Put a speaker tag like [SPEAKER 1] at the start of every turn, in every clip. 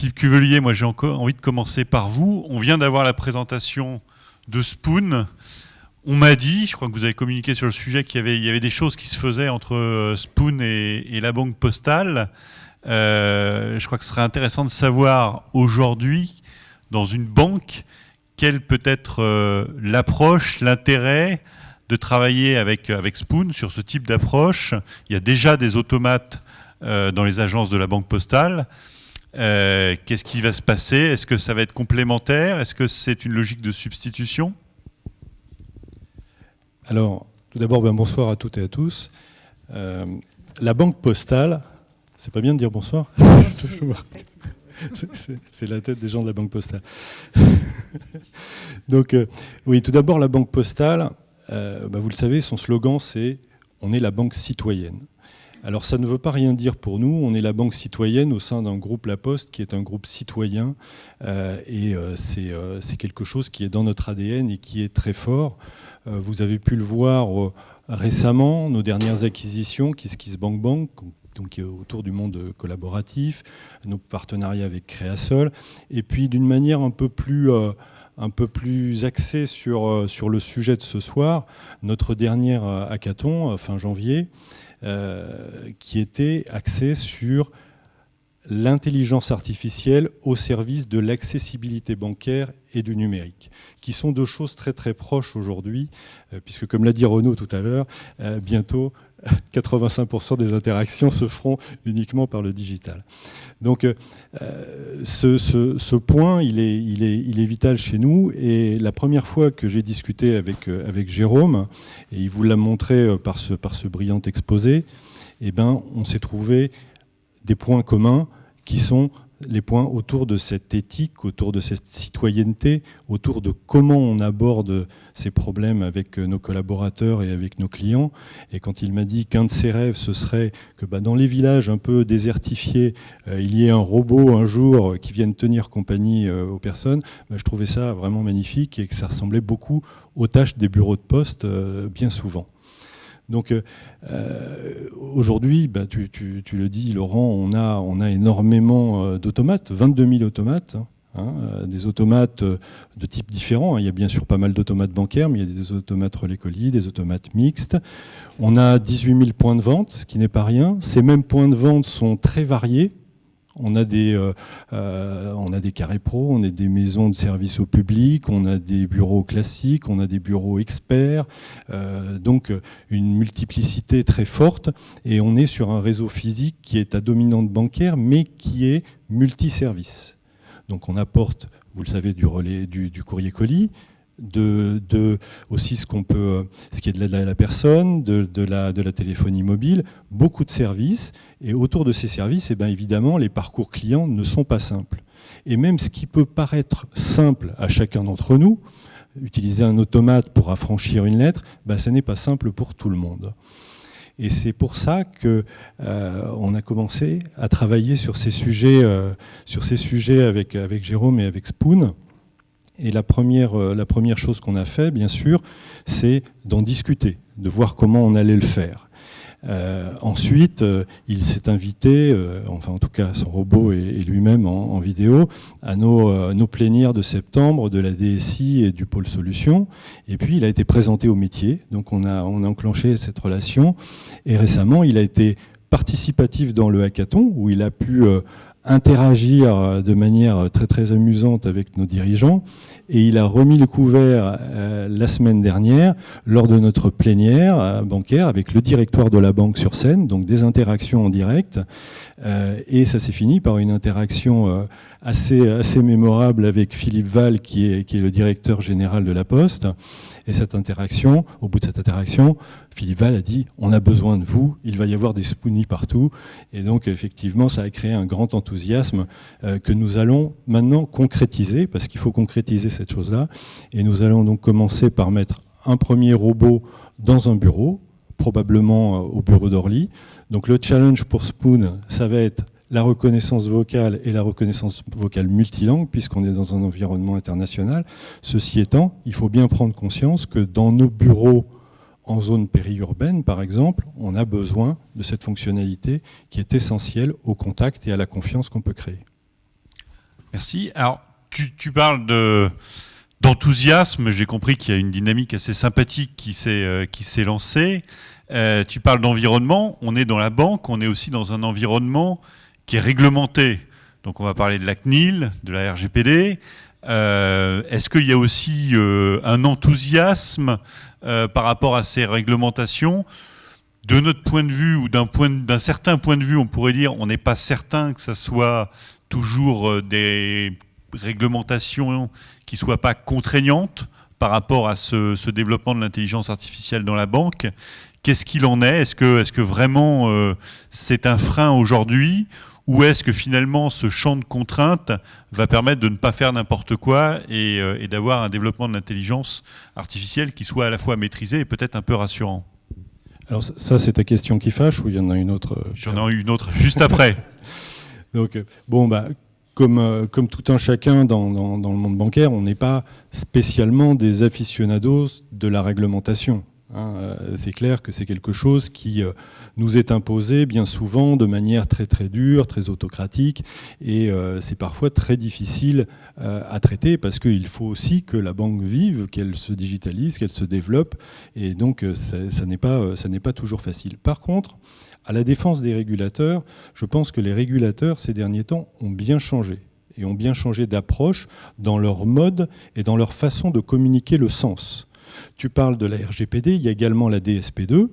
[SPEAKER 1] Philippe Cuvelier, moi j'ai encore envie de commencer par vous. On vient d'avoir la présentation de Spoon. On m'a dit, je crois que vous avez communiqué sur le sujet, qu'il y avait, des choses qui se faisaient entre euh, Spoon et, la banque postale. Euh, je crois que ce serait intéressant de savoir aujourd'hui, dans une banque, quelle peut être euh, l'approche, l'intérêt de travailler avec, avec Spoon sur ce type d'approche. Il y a déjà des automates dans les agences de la banque postale. Qu'est-ce qui va se passer? Est-ce que ça va être complémentaire? Est-ce que c'est une logique de substitution?
[SPEAKER 2] Alors, tout d'abord, ben, bonsoir à toutes et à tous. Euh, la banque postale, c'est pas bien de dire bonsoir C'est la tête des gens de la banque postale. Donc, euh, oui, tout d'abord, la banque postale, euh, ben, vous le savez, son slogan, c'est « On est la banque citoyenne ». Alors ça ne veut pas rien dire pour nous, on est la banque citoyenne au sein d'un groupe La Poste qui est un groupe citoyen. Et c'est quelque chose qui est dans notre ADN et qui est très fort. Euh, vous avez pu le voir euh, récemment, nos dernières acquisitions, KissKissBankBank, Bank, donc autour du monde collaboratif, nos partenariats avec Créasol, et puis d'une manière un peu plus euh, un peu plus axée sur, sur le sujet de ce soir, notre dernière hackathon, fin janvier, qui était axée sur l'intelligence artificielle au service de l'accessibilité bancaire et du numérique, qui sont deux choses très très proches aujourd'hui, euh, puisque comme l'a dit Renaud tout à l'heure, euh, bientôt 85% des interactions se feront uniquement par le digital. Donc euh, ce, point, il est, vital chez nous, et la première fois que j'ai discuté avec, avec Jérôme, et il vous l'a montré par ce, par ce brillant exposé, eh ben, on s'est trouvé des points communs qui sont les points autour de cette éthique, autour de cette citoyenneté, autour de comment on aborde ces problèmes avec nos collaborateurs et avec nos clients. Et quand il m'a dit qu'un de ses rêves, ce serait que bah, dans les villages un peu désertifiés, euh, il y ait un robot un jour qui vienne tenir compagnie euh, aux personnes, bah, je trouvais ça vraiment magnifique et que ça ressemblait beaucoup aux tâches des bureaux de poste euh, bien souvent. Donc euh, euh, aujourd'hui, bah, tu, le dis Laurent, on a, énormément euh, d'automates, 22 000 automates. Hein, hein, des automates de types différents. Hein. Il y a bien sûr pas mal d'automates bancaires, mais il y a des automates relais colis, des automates mixtes. On a 18 000 points de vente, ce qui n'est pas rien. Ces mêmes points de vente sont très variés. On a des, euh, euh, on a des carrés pro, on a des maisons de service au public, on a des bureaux classiques, on a des bureaux experts, euh, donc une multiplicité très forte. Et on est sur un réseau physique qui est à dominante bancaire, mais qui est multiservice. Donc on apporte, vous le savez, du relais, du, du courrier colis, de, aussi ce qu'on peut, ce qui est de l'aide à la personne, de, la, de la téléphonie mobile, beaucoup de services. Et autour de ces services, et eh bien évidemment, les parcours clients ne sont pas simples. Et même ce qui peut paraître simple à chacun d'entre nous, utiliser un automate pour affranchir une lettre, ben, ça n'est pas simple pour tout le monde. Et c'est pour ça qu'on euh, a commencé à travailler sur ces sujets, euh, sur ces sujets avec, avec Jérôme et avec Spoon. Et la première, euh, la première chose qu'on a fait, bien sûr, c'est d'en discuter, de voir comment on allait le faire. Euh, ensuite, euh, il s'est invité, enfin en tout cas son robot et, lui-même en, vidéo, à nos, plénières de septembre de la DSI et du pôle solutions. Et puis il a été présenté au métier, donc on a enclenché cette relation. Et récemment, il a été participatif dans le hackathon, où il a pu interagir euh, de manière très très amusante avec nos dirigeants. Et il a remis le couvert euh, la semaine dernière lors de notre plénière euh, bancaire avec le directoire de la banque sur scène, donc des interactions en direct. Et ça s'est fini par une interaction assez, assez mémorable avec Philippe Val qui est, qui est le directeur général de la Poste et cette interaction, au bout de cette interaction, Philippe Val a dit on a besoin de vous, il va y avoir des spoonies partout. Et donc effectivement, ça a créé un grand enthousiasme euh, que nous allons maintenant concrétiser, parce qu'il faut concrétiser cette chose-là. Et nous allons donc commencer par mettre un premier robot dans un bureau, probablement euh, au bureau d'Orly. Donc le challenge pour Spoon, ça va être la reconnaissance vocale et la reconnaissance vocale multilangue, puisqu'on est dans un environnement international. Ceci étant, il faut bien prendre conscience que dans nos bureaux en zone périurbaine, par exemple, on a besoin de cette fonctionnalité qui est essentielle au contact et à la confiance qu'on peut créer.
[SPEAKER 1] Merci. Alors, tu, parles d'enthousiasme. J'ai compris qu'il y a une dynamique assez sympathique qui s'est euh, lancée. Euh, tu parles d'environnement. On est dans la banque. On est aussi dans un environnement qui est réglementé. Donc, on va parler de la CNIL, de la RGPD. Euh, est-ce qu'il y a aussi un enthousiasme par rapport à ces réglementations? De notre point de vue ou d'un certain point de vue, on pourrait dire, on n'est pas certain que ça soit toujours euh, des réglementations qui ne soient pas contraignantes par rapport à ce, développement de l'intelligence artificielle dans la banque. Qu'est-ce qu'il en est? Est-ce que, est que, vraiment euh, c'est un frein aujourd'hui ou est-ce que finalement ce champ de contraintes va permettre de ne pas faire n'importe quoi et, euh, et d'avoir un développement de l'intelligence artificielle qui soit à la fois maîtrisé et peut-être un peu rassurant?
[SPEAKER 2] Alors ça c'est ta question qui fâche ou il y en a une autre
[SPEAKER 1] J'en ai une autre juste après.
[SPEAKER 2] Donc, euh, bon, bah, comme, euh, comme, tout un chacun dans, dans, le monde bancaire, on n'est pas spécialement des aficionados de la réglementation. Hein. Euh, c'est clair que c'est quelque chose qui nous est imposé bien souvent de manière très très dure, très autocratique, et c'est parfois très difficile à traiter parce qu'il faut aussi que la banque vive, qu'elle se digitalise, qu'elle se développe, et donc ça, ça n'est pas, pas toujours facile. Par contre, à la défense des régulateurs, je pense que les régulateurs, ces derniers temps, ont bien changé et ont bien changé d'approche dans leur mode et dans leur façon de communiquer le sens. Tu parles de la RGPD, il y a également la DSP2,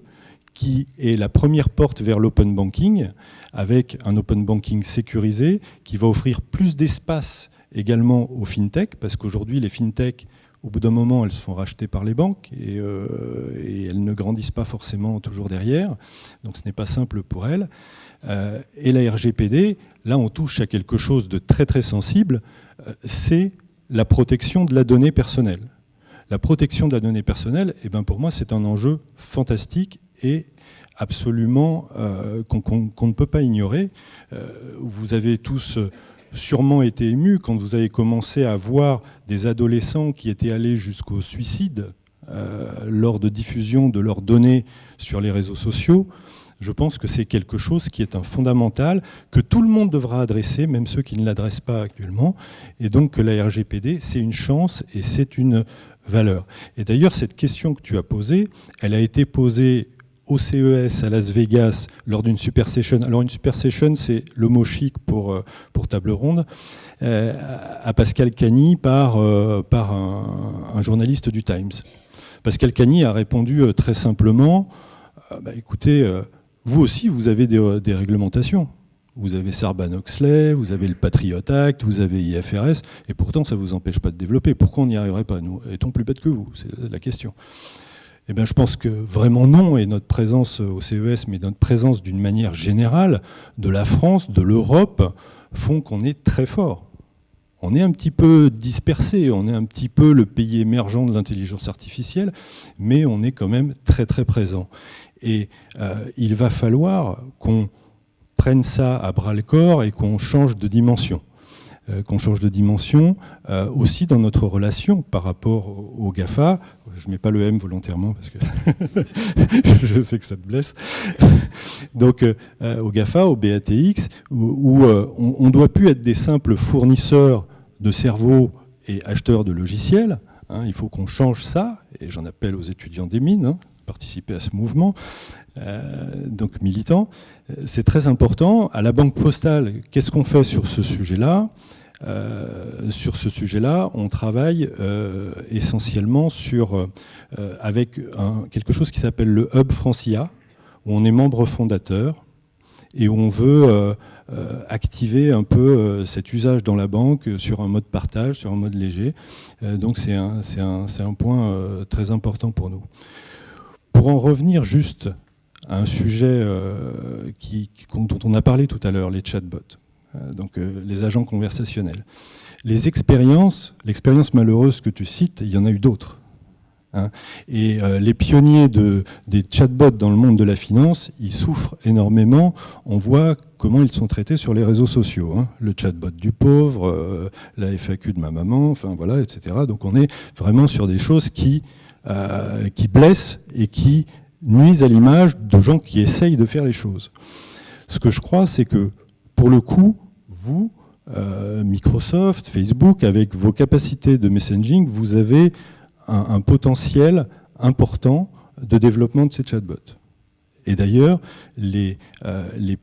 [SPEAKER 2] qui est la première porte vers l'open banking, avec un open banking sécurisé, qui va offrir plus d'espace également aux fintech, parce qu'aujourd'hui, les fintech au bout d'un moment, elles se font racheter par les banques euh, et, elles ne grandissent pas forcément toujours derrière. Donc ce n'est pas simple pour elles. Euh, et la RGPD, là on touche à quelque chose de très très sensible, euh, c'est la protection de la donnée personnelle. La protection de la donnée personnelle, eh ben pour moi c'est un enjeu fantastique et absolument qu'on ne peut pas ignorer. vous avez tous sûrement été ému quand vous avez commencé à voir des adolescents qui étaient allés jusqu'au suicide euh, lors de diffusion de leurs données sur les réseaux sociaux. Je pense que c'est quelque chose qui est un fondamental, que tout le monde devra adresser, même ceux qui ne l'adressent pas actuellement, et donc que la RGPD, c'est une chance et c'est une valeur. Et d'ailleurs, cette question que tu as posée, elle a été posée au CES à Las Vegas lors d'une super session. Alors une super session, c'est le mot chic pour, euh, pour table ronde, euh, à Pascal Cagny par, euh, par un, journaliste du Times. Pascal Cagny a répondu très simplement, bah, écoutez, vous aussi, vous avez des, réglementations. Vous avez Sarban-Oxley, vous avez le Patriot Act, vous avez IFRS, et pourtant ça ne vous empêche pas de développer. Pourquoi on n'y arriverait pas Nous, est-on plus bêtes que vous? C'est la question. Eh je pense que vraiment non, et notre présence au CES, mais notre présence d'une manière générale de la France, de l'Europe, font qu'on est très fort. On est un petit peu dispersé, on est un petit peu le pays émergent de l'intelligence artificielle, mais on est quand même très très présent. Et euh, il va falloir qu'on prenne ça à bras le corps et qu'on change de dimension. Euh, qu'on change de dimension, euh, aussi dans notre relation par rapport au, GAFA. Je ne mets pas le M volontairement parce que je sais que ça te blesse. Donc euh, au GAFA, au BATX, où, on ne doit plus être des simples fournisseurs de cerveaux et acheteurs de logiciels. Hein. il faut qu'on change ça, et j'en appelle aux étudiants des mines, hein, participer à ce mouvement, donc militants. C'est très important. À la Banque Postale, qu'est-ce qu'on fait sur ce sujet-là? Sur ce sujet-là, on travaille euh, essentiellement euh, avec quelque chose qui s'appelle le Hub Francia, où on est membre fondateur et où on veut activer un peu cet usage dans la banque sur un mode partage, sur un mode léger. donc c'est un, point très important pour nous. Pour en revenir juste à un sujet dont on a parlé tout à l'heure, les chatbots. Euh, donc euh, les agents conversationnels. Les expériences, l'expérience malheureuse que tu cites, il y en a eu d'autres. Hein. Et euh, les pionniers de, des chatbots dans le monde de la finance, ils souffrent énormément. On voit comment ils sont traités sur les réseaux sociaux. Hein. Le chatbot du pauvre, la FAQ de ma maman, enfin voilà, etc. Donc on est vraiment sur des choses qui, qui blessent et qui nuisent à l'image de gens qui essayent de faire les choses. Ce que je crois, c'est que pour le coup, vous, Microsoft, Facebook, avec vos capacités de messaging, vous avez un, potentiel important de développement de ces chatbots. Et d'ailleurs, les, les,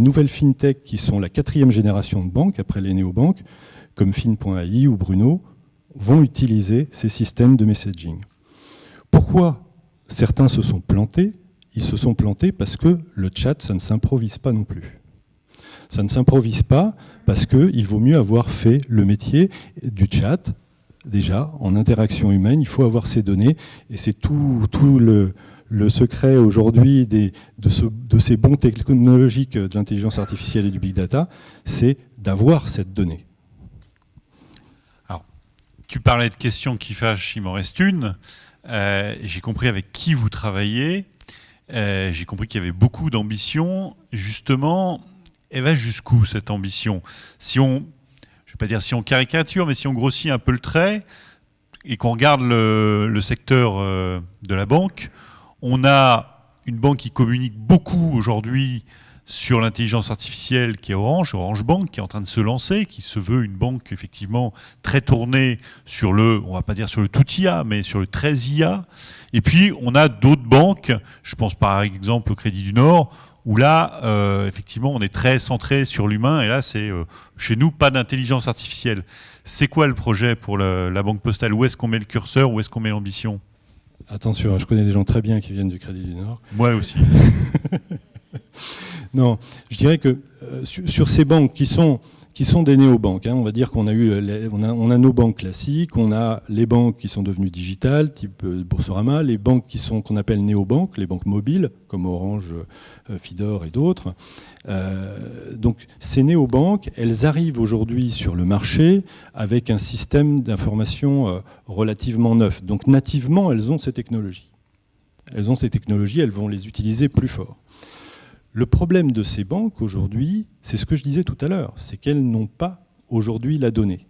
[SPEAKER 2] nouvelles fintech qui sont la quatrième génération de banques, après les néobanques, comme Fin.ai ou Bruno, vont utiliser ces systèmes de messaging. Pourquoi certains se sont plantés? Ils se sont plantés parce que le chat, ça ne s'improvise pas non plus. Ça ne s'improvise pas parce qu'il vaut mieux avoir fait le métier du chat, déjà, en interaction humaine, il faut avoir ces données, et c'est tout, le, secret aujourd'hui de, de, ces bons technologiques de l'intelligence artificielle et du big data, c'est d'avoir cette donnée.
[SPEAKER 1] Alors, tu parlais de questions qui fâchent, il m'en reste une. Euh, j'ai compris avec qui vous travaillez. Euh, j'ai compris qu'il y avait beaucoup d'ambition. Justement, elle va jusqu'où cette ambition? Si on, je ne vais pas dire si on caricature, mais si on grossit un peu le trait et qu'on regarde le, secteur euh, de la banque, on a une banque qui communique beaucoup aujourd'hui sur l'intelligence artificielle qui est Orange, Orange Bank, qui est en train de se lancer, qui se veut une banque effectivement très tournée sur le, on va pas dire sur le tout IA, mais sur le très IA. Et puis on a d'autres banques, je pense par exemple au Crédit du Nord, où là, euh, effectivement, on est très centré sur l'humain, et là, c'est euh, chez nous pas d'intelligence artificielle. C'est quoi le projet pour la Banque Postale? Où est-ce qu'on met le curseur? Où est-ce qu'on met l'ambition?
[SPEAKER 2] Attention, hein, je connais des gens très bien qui viennent du Crédit du Nord.
[SPEAKER 1] Moi aussi.
[SPEAKER 2] non, je dirais que euh, sur, ces banques qui sont, qui sont des néobanques, hein, on va dire qu'on a, eu, a, on a, nos banques classiques, on a les banques qui sont devenues digitales, type euh, Boursorama, les banques qui sont qu'on appelle néobanques, les banques mobiles, comme Orange, euh, Fidor et d'autres. donc ces néobanques, elles arrivent aujourd'hui sur le marché avec un système d'information relativement neuf. Donc nativement, elles ont ces technologies. Elles ont ces technologies, elles vont les utiliser plus fort. Le problème de ces banques aujourd'hui, c'est ce que je disais tout à l'heure, c'est qu'elles n'ont pas aujourd'hui la donnée.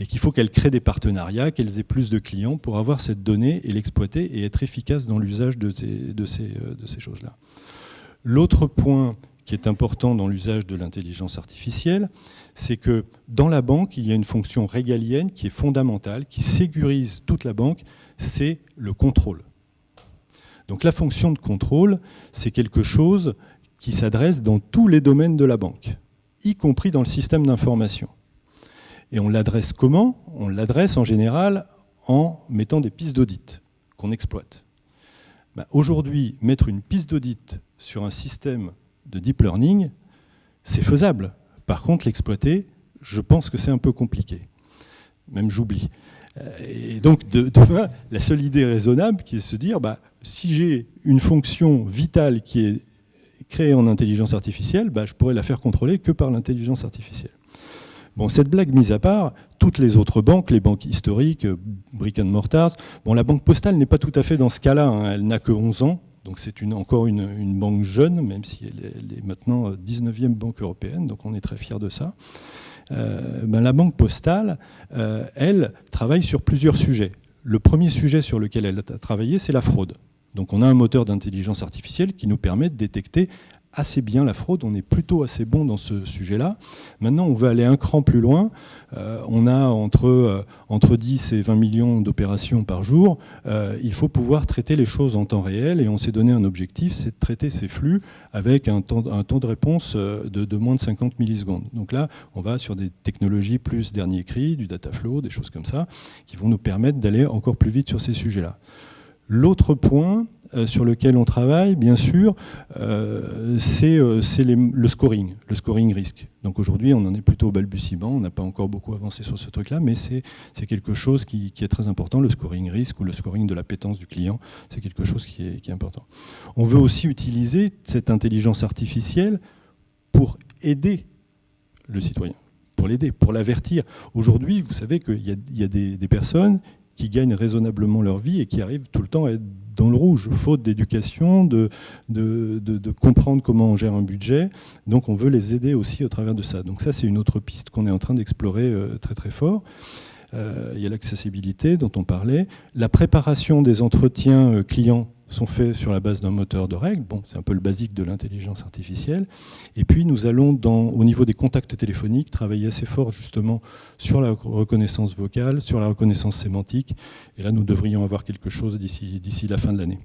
[SPEAKER 2] Et qu'il faut qu'elles créent des partenariats, qu'elles aient plus de clients pour avoir cette donnée et l'exploiter et être efficaces dans l'usage de ces, de ces, euh, de ces choses-là. L'autre point qui est important dans l'usage de l'intelligence artificielle, c'est que dans la banque, il y a une fonction régalienne qui est fondamentale, qui sécurise toute la banque, c'est le contrôle. Donc la fonction de contrôle, c'est quelque chose qui s'adresse dans tous les domaines de la banque, y compris dans le système d'information. Et on l'adresse comment? On l'adresse en général en mettant des pistes d'audit qu'on exploite. Ben, aujourd'hui, mettre une piste d'audit sur un système de deep learning, c'est faisable. Par contre, l'exploiter, je pense que c'est un peu compliqué. Même j'oublie. Et donc, de, la seule idée raisonnable qui est de se dire, bah, si j'ai une fonction vitale qui est créée en intelligence artificielle, bah, je pourrais la faire contrôler que par l'intelligence artificielle. Bon, cette blague mise à part, toutes les autres banques, les banques historiques, euh, Brick and Mortars, bon, la banque postale n'est pas tout à fait dans ce cas-là, hein. elle n'a que 11 ans, donc c'est encore une, banque jeune, même si elle est, maintenant 19e euh, banque européenne, donc on est très fiers de ça. Euh, ben, la banque postale, elle, travaille sur plusieurs sujets. Le premier sujet sur lequel elle a travaillé, c'est la fraude. Donc on a un moteur d'intelligence artificielle qui nous permet de détecter assez bien la fraude, on est plutôt assez bon dans ce sujet-là. Maintenant, on veut aller un cran plus loin. Euh, on a entre, euh, entre 10 et 20 millions d'opérations par jour. Euh, il faut pouvoir traiter les choses en temps réel et on s'est donné un objectif, c'est de traiter ces flux avec un temps, de réponse de, de, moins de 50 millisecondes. Donc là, on va sur des technologies plus dernier cri, du data flow, des choses comme ça, qui vont nous permettre d'aller encore plus vite sur ces sujets-là. L'autre point euh, sur lequel on travaille, bien sûr, euh, c'est euh, le scoring, le scoring risque. Donc aujourd'hui, on en est plutôt au balbutiement, on n'a pas encore beaucoup avancé sur ce truc-là, mais c'est quelque chose qui, est très important, le scoring risque ou le scoring de l'appétence du client, c'est quelque chose qui est, qui est important. On veut aussi utiliser cette intelligence artificielle pour aider le citoyen pour l'aider, pour l'avertir. Aujourd'hui, vous savez qu'il y a, des, personnes qui gagnent raisonnablement leur vie et qui arrivent tout le temps à être dans le rouge, faute d'éducation, de, de, comprendre comment on gère un budget. Donc on veut les aider aussi au travers de ça. Donc ça, c'est une autre piste qu'on est en train d'explorer euh, très très fort. Euh, il y a l'accessibilité dont on parlait, la préparation des entretiens euh, clients sont faits sur la base d'un moteur de règles. Bon, c'est un peu le basique de l'intelligence artificielle. Et puis, nous allons, au niveau des contacts téléphoniques, travailler assez fort justement sur la reconnaissance vocale, sur la reconnaissance sémantique. Et là, nous devrions avoir quelque chose d'ici la fin de l'année.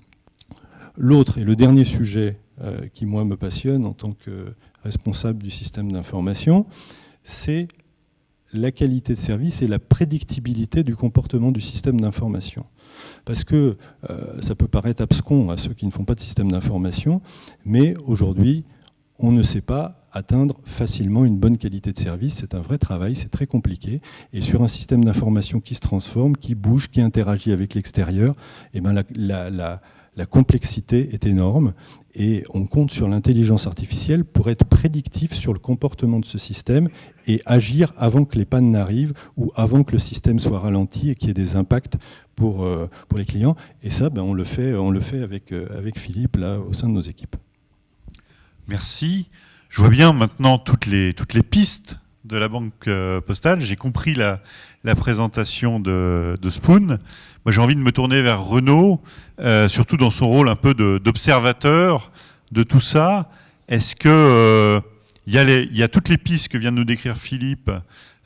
[SPEAKER 2] L'autre et le dernier sujet euh, qui, moi, me passionne en tant que responsable du système d'information, c'est la qualité de service et la prédictibilité du comportement du système d'information. Parce que euh, ça peut paraître abscon à ceux qui ne font pas de système d'information, mais aujourd'hui, on ne sait pas atteindre facilement une bonne qualité de service. C'est un vrai travail, c'est très compliqué. Et sur un système d'information qui se transforme, qui bouge, qui interagit avec l'extérieur, eh ben la la complexité est énorme et on compte sur l'intelligence artificielle pour être prédictif sur le comportement de ce système et agir avant que les pannes n'arrivent ou avant que le système soit ralenti et qu'il y ait des impacts pour, euh, les clients. Et ça, ben, on le fait, on le fait avec, euh, avec Philippe là, au sein de nos équipes.
[SPEAKER 1] Merci. Je vois bien maintenant toutes les, pistes de la banque euh, postale. J'ai compris la, la présentation de Spoon. Moi, j'ai envie de me tourner vers Renault, euh, surtout dans son rôle un peu d'observateur de, tout ça. Est-ce que euh, il y, a toutes les pistes que vient de nous décrire Philippe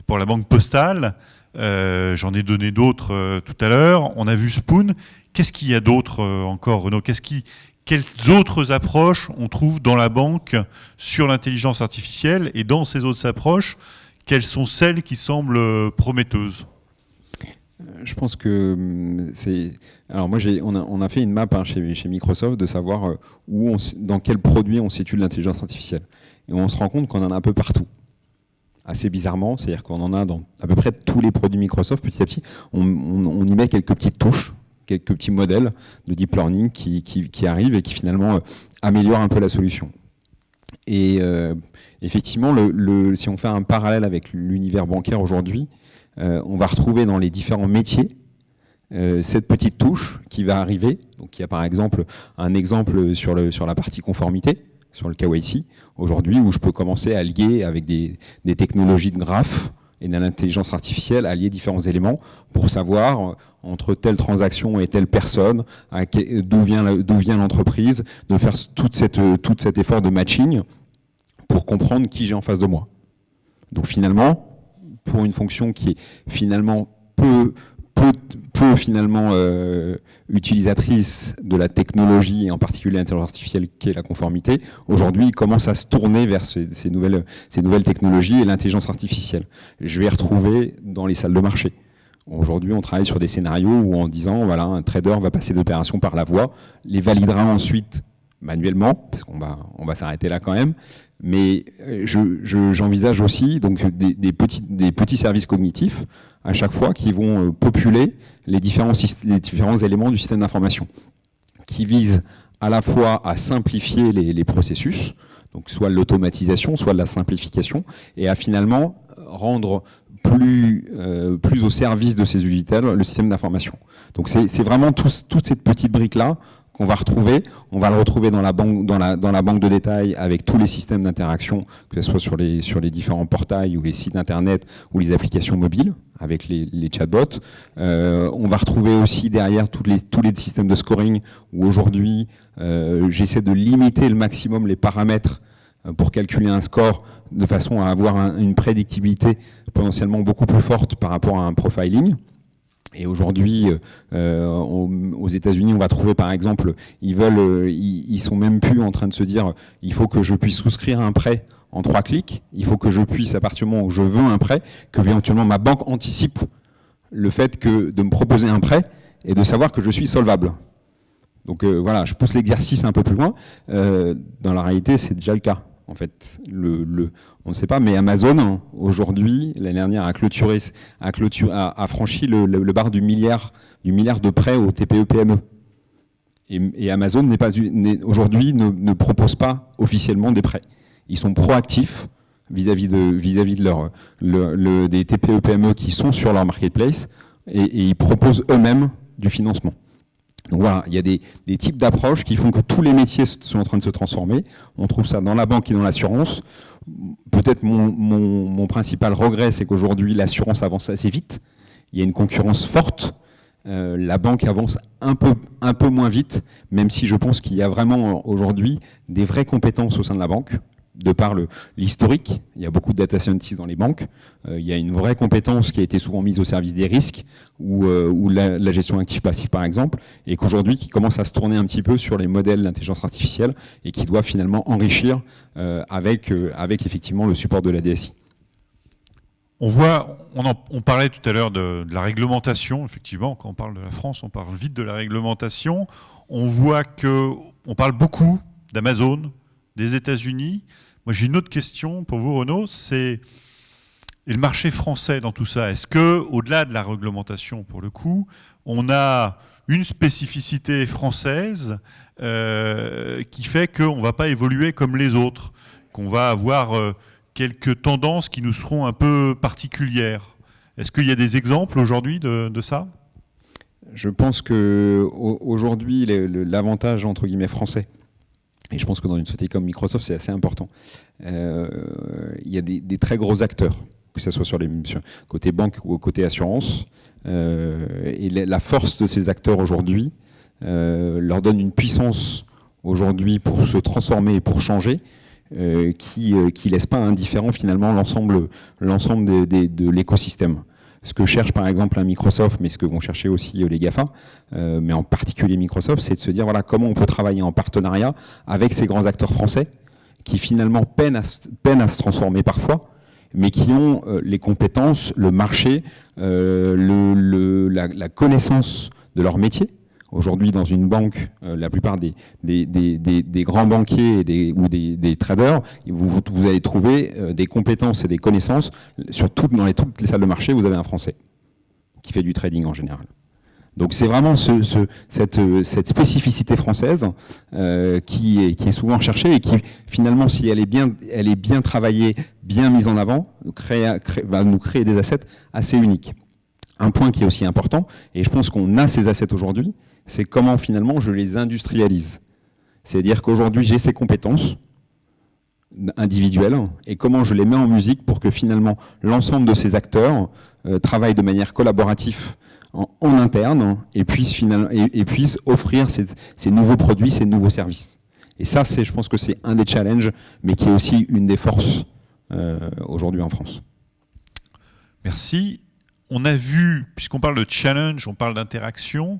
[SPEAKER 1] pour la banque postale euh, J'en ai donné d'autres tout à l'heure. On a vu Spoon. Qu'est-ce qu'il y a d'autre encore, qui, quelles autres approches on trouve dans la banque sur l'intelligence artificielle? Et dans ces autres approches, quelles sont celles qui semblent prometteuses?
[SPEAKER 3] Je pense que hum, c'est. Alors moi, on a, on a, fait une map hein, chez, chez, Microsoft de savoir euh, où on, dans quel produit on situe l'intelligence artificielle. Et on se rend compte qu'on en a un peu partout. Assez bizarrement, c'est-à-dire qu'on en a dans à peu près tous les produits Microsoft. Petit à petit, on, y met quelques petites touches, quelques petits modèles de deep learning qui, arrivent et qui finalement euh, améliorent un peu la solution. Et euh, effectivement, le, si on fait un parallèle avec l'univers bancaire aujourd'hui, on va retrouver dans les différents métiers euh, cette petite touche qui va arriver. Donc il y a par exemple un exemple sur, la partie conformité, sur le KYC, aujourd'hui, où je peux commencer à lier avec des, technologies de graphes et de l'intelligence artificielle à lier différents éléments pour savoir euh, entre telle transaction et telle personne, d'où vient, l'entreprise, de faire tout cet effort de matching pour comprendre qui j'ai en face de moi. Donc finalement, pour une fonction qui est finalement peu, peu, finalement euh, utilisatrice de la technologie, et en particulier l'intelligence artificielle qui est la conformité, aujourd'hui il commence à se tourner vers ces, nouvelles, ces nouvelles technologies et l'intelligence artificielle. Je vais retrouver dans les salles de marché. Aujourd'hui, on travaille sur des scénarios où en disant, voilà, un trader va passer d'opérations par la voie, les validera ensuite manuellement, parce qu'on va, s'arrêter là quand même, mais euh, j'envisage aussi donc des, petits, services cognitifs à chaque fois qui vont euh, populer les différents, éléments du système d'information, qui visent à la fois à simplifier les, processus, donc soit l'automatisation, soit la simplification, et à finalement rendre plus, euh, au service de ces utilisateurs le système d'information. Donc c'est vraiment toute cette petite brique-là va retrouver. On va le retrouver dans la banque, de détail avec tous les systèmes d'interaction, que ce soit sur les, différents portails ou les sites internet ou les applications mobiles avec les, chatbots. Euh, on va retrouver aussi derrière tous les, tous les systèmes de scoring où aujourd'hui euh, j'essaie de limiter le maximum les paramètres euh, pour calculer un score de façon à avoir une prédictibilité potentiellement beaucoup plus forte par rapport à un profiling. Et aujourd'hui, euh, aux États-Unis, on va trouver par exemple, ils veulent, euh, ils, sont même plus en train de se dire, il faut que je puisse souscrire un prêt en trois clics. Il faut que je puisse, à partir du moment où je veux un prêt, que éventuellement ma banque anticipe le fait de me proposer un prêt et de savoir que je suis solvable. Donc euh, voilà, je pousse l'exercice un peu plus loin. dans la réalité, c'est déjà le cas en fait. Le, on ne sait pas, mais Amazon, aujourd'hui, l'année dernière, a clôturé, a, clôturé, a, franchi le, bar du milliard, de prêts aux TPE-PME. Et, Amazon n'est pas aujourd'hui ne, propose pas officiellement des prêts. Ils sont proactifs vis-à-vis de, vis-à-vis de leur, le, des TPE-PME qui sont sur leur marketplace et, et ils proposent eux-mêmes du financement. Donc voilà, il y a des, types d'approches qui font que tous les métiers sont en train de se transformer. On trouve ça dans la banque et dans l'assurance. Peut-être mon, principal regret, c'est qu'aujourd'hui, l'assurance avance assez vite. Il y a une concurrence forte. la banque avance un peu, un peu moins vite, même si je pense qu'il y a vraiment aujourd'hui des vraies compétences au sein de la banque de par l'historique, il y a beaucoup de data scientists dans les banques, euh, il y a une vraie compétence qui a été souvent mise au service des risques ou, euh, la, gestion active-passive par exemple, et qu'aujourd'hui qui commence à se tourner un petit peu sur les modèles d'intelligence artificielle et qui doit finalement enrichir euh, avec, effectivement le support de la DSI.
[SPEAKER 1] On voit, on, parlait tout à l'heure de, de, la réglementation, effectivement, quand on parle de la France, on parle vite de la réglementation. On voit que on parle beaucoup d'Amazon, des États-Unis, moi, j'ai une autre question pour vous, Renaud. C'est le marché français dans tout ça. Est-ce que, au-delà de la réglementation, pour le coup, on a une spécificité française euh, qui fait qu'on ne va pas évoluer comme les autres, qu'on va avoir euh, quelques tendances qui nous seront un peu particulières? Est-ce qu'il y a des exemples aujourd'hui de, ça?
[SPEAKER 3] Je pense qu'aujourd'hui, l'avantage entre guillemets français, et je pense que dans une société comme Microsoft, c'est assez important. Euh, il y a des, très gros acteurs, que ce soit sur les côté banque ou côté assurance. Euh, et la force de ces acteurs aujourd'hui euh, leur donne une puissance aujourd'hui pour se transformer et pour changer, qui ne laisse pas indifférent finalement l'ensemble de l'écosystème ce que cherche par exemple un Microsoft, mais ce que vont chercher aussi euh, les GAFA, euh, mais en particulier Microsoft, c'est de se dire voilà comment on peut travailler en partenariat avec ces grands acteurs français qui finalement peinent à, se transformer parfois, mais qui ont euh, les compétences, le marché, la, connaissance de leur métier, Aujourd'hui, dans une banque, euh, la plupart des, grands banquiers ou des, traders, vous, allez trouver euh, des compétences et des connaissances. Sur dans les, toutes les salles de marché, vous avez un Français qui fait du trading en général. Donc c'est vraiment ce, cette, spécificité française euh, qui, est, souvent recherchée et qui finalement, si elle est bien travaillée, bien mise en avant, va nous créer des assets assez uniques. Un point qui est aussi important, et je pense qu'on a ces assets aujourd'hui, c'est comment finalement je les industrialise. C'est-à-dire qu'aujourd'hui j'ai ces compétences individuelles et comment je les mets en musique pour que finalement l'ensemble de ces acteurs euh, travaillent de manière collaborative en, interne et puissent, et, offrir ces, nouveaux produits, ces nouveaux services. Et ça, je pense que c'est un des challenges, mais qui est aussi une des forces euh, aujourd'hui en France.
[SPEAKER 1] Merci. On a vu, puisqu'on parle de challenge, on parle d'interaction,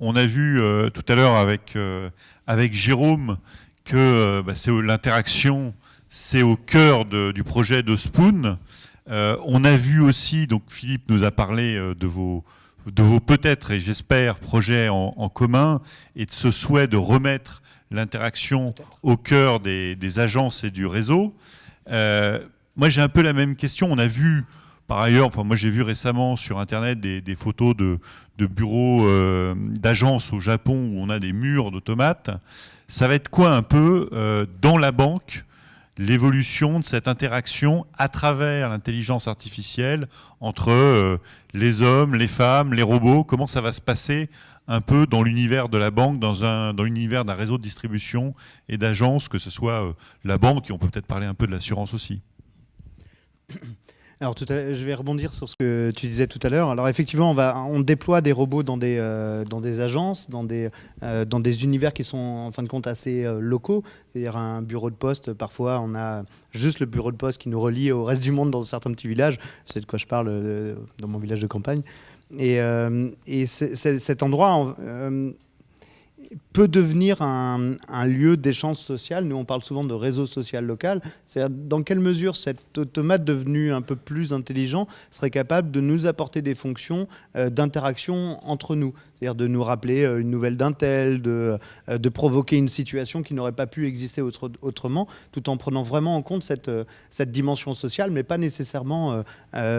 [SPEAKER 1] on a vu euh, tout à l'heure avec, euh, avec Jérôme que euh, bah, c'est l'interaction, c'est au cœur du projet de Spoon. on a vu aussi, donc Philippe nous a parlé de vos, de vos peut-être et j'espère projets en, commun et de ce souhait de remettre l'interaction au cœur des, des, agences et du réseau. moi j'ai un peu la même question. On a vu par ailleurs, enfin, moi j'ai vu récemment sur Internet des, photos de, bureaux euh, d'agences au Japon où on a des murs d'automates. Ça va être quoi un peu euh, dans la banque l'évolution de cette interaction à travers l'intelligence artificielle entre euh, les hommes, les femmes, les robots? Comment ça va se passer un peu dans l'univers de la banque, dans, dans l'univers d'un réseau de distribution et d'agences, que ce soit la banque, et on peut peut-être parler un peu de l'assurance aussi?
[SPEAKER 4] Alors, je vais rebondir sur ce que tu disais tout à l'heure. Alors, effectivement, on, déploie des robots dans des, euh, agences, dans des, euh, dans des univers qui sont, en fin de compte, assez euh, locaux. C'est-à-dire un bureau de poste, parfois, on a juste le bureau de poste qui nous relie au reste du monde dans certains petits villages. C'est de quoi je parle dans mon village de campagne. Et cet endroit peut devenir un, lieu d'échange social. Nous, on parle souvent de réseau social local. C'est-à-dire dans quelle mesure cet automate devenu un peu plus intelligent serait capable de nous apporter des fonctions euh, d'interaction entre nous? C'est-à-dire de nous rappeler euh, une nouvelle d'un tel, de, euh, de, provoquer une situation qui n'aurait pas pu exister autrement, tout en prenant vraiment en compte cette, cette dimension sociale, mais pas nécessairement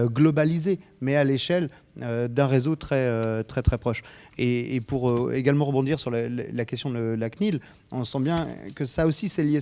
[SPEAKER 4] globalisée, mais à l'échelle d'un réseau très, très, très proche. Et, pour également rebondir sur la, la question de la CNIL, on sent bien que ça aussi c'est lié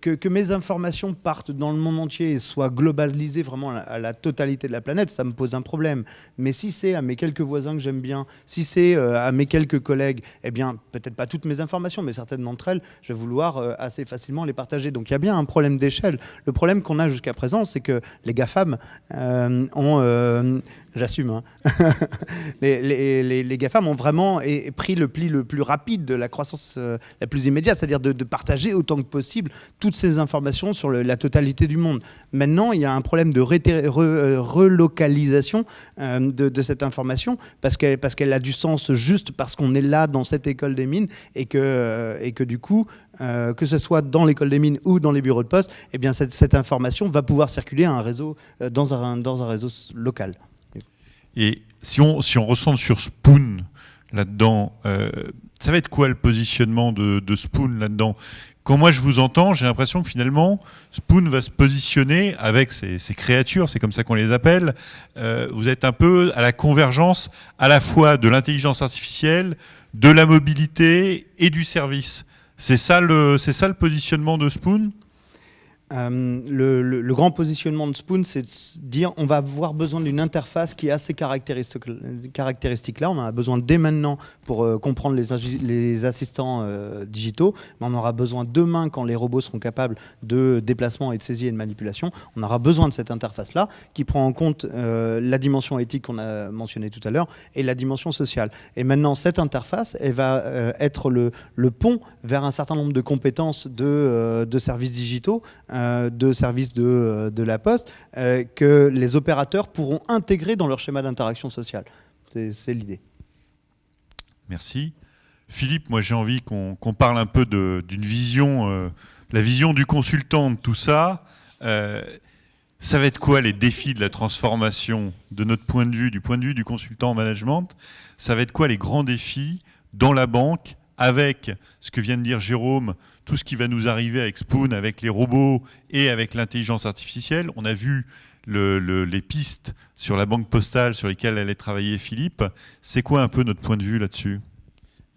[SPEAKER 4] que, mes informations partent dans le monde entier et soient globalisées vraiment à la, totalité de la planète, ça me pose un problème. Mais si c'est à mes quelques voisins que j'aime bien, si c'est euh, à mes quelques collègues, eh bien, peut-être pas toutes mes informations, mais certaines d'entre elles, je vais vouloir euh, assez facilement les partager. Donc il y a bien un problème d'échelle. Le problème qu'on a jusqu'à présent, c'est que les GAFAM euh, ont j'assume, hein, les, GAFAM ont vraiment pris le pli le plus rapide de la croissance euh, la plus immédiate, c'est-à-dire de, partager autant que possible toutes ces informations sur la totalité du monde. Maintenant, il y a un problème de euh, relocalisation euh, de, cette information parce qu'elle a du sens juste parce qu'on est là dans cette école des mines et que, du coup, que ce soit dans l'école des mines ou dans les bureaux de poste, eh bien cette, information va pouvoir circuler dans un réseau local.
[SPEAKER 1] Et si on, si on ressent sur Spoon là-dedans, euh, ça va être quoi le positionnement de, Spoon là-dedans? Quand moi je vous entends, j'ai l'impression que finalement, Spoon va se positionner avec ses, créatures, c'est comme ça qu'on les appelle. Euh, vous êtes un peu à la convergence à la fois de l'intelligence artificielle, de la mobilité et du service. C'est ça, le, ça le positionnement de Spoon?
[SPEAKER 4] Euh, le, grand positionnement de Spoon, c'est de dire on va avoir besoin d'une interface qui a ces caractéristiques-là. On en a besoin dès maintenant pour euh, comprendre les, assistants euh, digitaux, mais on aura besoin demain quand les robots seront capables de déplacement et de saisie et de manipulation. On aura besoin de cette interface-là qui prend en compte la dimension éthique qu'on a mentionnée tout à l'heure et la dimension sociale. Et maintenant, cette interface, elle va être le, pont vers un certain nombre de compétences de, services digitaux de services de, euh, la Poste euh, que les opérateurs pourront intégrer dans leur schéma d'interaction sociale. C'est l'idée.
[SPEAKER 1] Merci. Philippe, moi j'ai envie qu'on parle un peu d'une vision, la vision du consultant de tout ça. ça va être quoi les défis de la transformation de notre point de vue, du point de vue du consultant en management? Ça va être quoi les grands défis dans la banque avec ce que vient de dire Jérôme tout ce qui va nous arriver avec Spoon, avec les robots et avec l'intelligence artificielle. On a vu les pistes sur la banque postale sur lesquelles allait travailler Philippe. C'est quoi un peu notre point de vue là-dessus?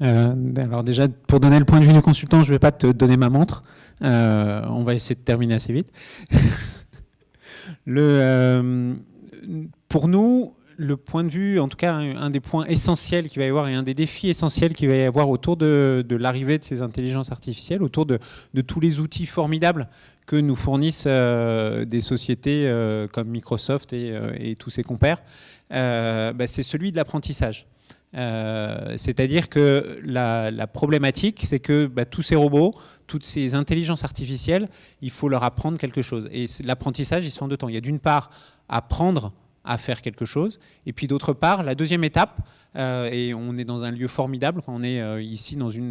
[SPEAKER 5] Euh, alors déjà, pour donner le point de vue du consultant, je ne vais pas te donner ma montre. Euh, on va essayer de terminer assez vite. euh, pour nous, le point de vue, en tout cas un, des points essentiels qu'il va y avoir et un des défis essentiels qu'il va y avoir autour de, l'arrivée de ces intelligences artificielles, autour de, tous les outils formidables que nous fournissent euh, des sociétés euh, comme Microsoft et, euh, tous ses compères, bah, c'est celui de l'apprentissage. C'est-à-dire que la, problématique, c'est que bah, tous ces robots, toutes ces intelligences artificielles, il faut leur apprendre quelque chose. Et l'apprentissage, il se fait en deux temps. Il y a d'une part apprendre à faire quelque chose. Et puis d'autre part, la deuxième étape, euh, et on est dans un lieu formidable, on est euh, ici dans une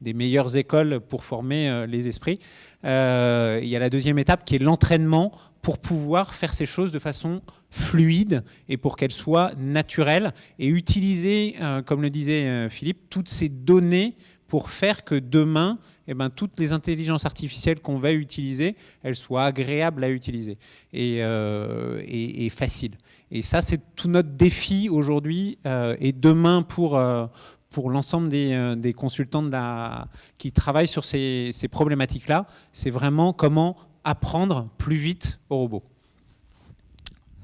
[SPEAKER 5] des, meilleures écoles pour former euh, les esprits, il y a la deuxième étape qui est l'entraînement pour pouvoir faire ces choses de façon fluide et pour qu'elles soient naturelles et utiliser, comme le disait Philippe, toutes ces données pour faire que demain, eh ben, toutes les intelligences artificielles qu'on va utiliser, elles soient agréables à utiliser et, et faciles. Et ça, c'est tout notre défi aujourd'hui euh, et demain pour, euh, pour l'ensemble des, euh, des, consultants de la, qui travaillent sur ces, ces problématiques-là. C'est vraiment comment apprendre plus vite aux robots.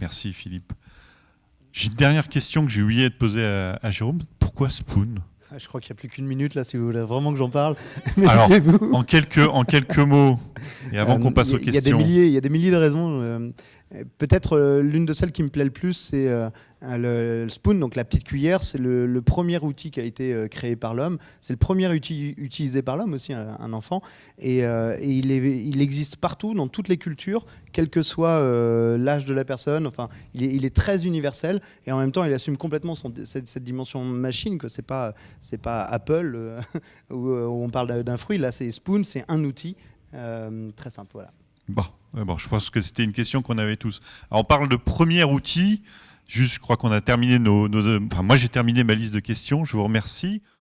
[SPEAKER 1] Merci Philippe. J'ai une dernière question que j'ai oublié de poser à, Jérôme. Pourquoi Spoon?
[SPEAKER 4] Ah, je crois qu'il n'y a plus qu'une minute là, si vous voulez vraiment que j'en parle.
[SPEAKER 1] Alors, en quelques, en quelques mots, et avant qu'on passe aux questions.
[SPEAKER 4] Il y, a des milliers, il y a des milliers de raisons. Peut-être euh, l'une de celles qui me plaît le plus, c'est euh, le, spoon, donc la petite cuillère. C'est le, premier outil qui a été euh, créé par l'homme. C'est le premier outil utilisé par l'homme aussi, un, enfant. Et, il, existe partout, dans toutes les cultures, quel que soit l'âge de la personne. Enfin, il est, très universel et en même temps, il assume complètement cette, dimension machine. Que c'est pas pas Apple où, on parle d'un fruit. Là, c'est spoon, c'est un outil très simple. Voilà.
[SPEAKER 1] Bon. Bon, je pense que c'était une question qu'on avait tous. On parle de premier outil. Juste, je crois qu'on a terminé nos enfin, moi j'ai terminé ma liste de questions. Je vous remercie.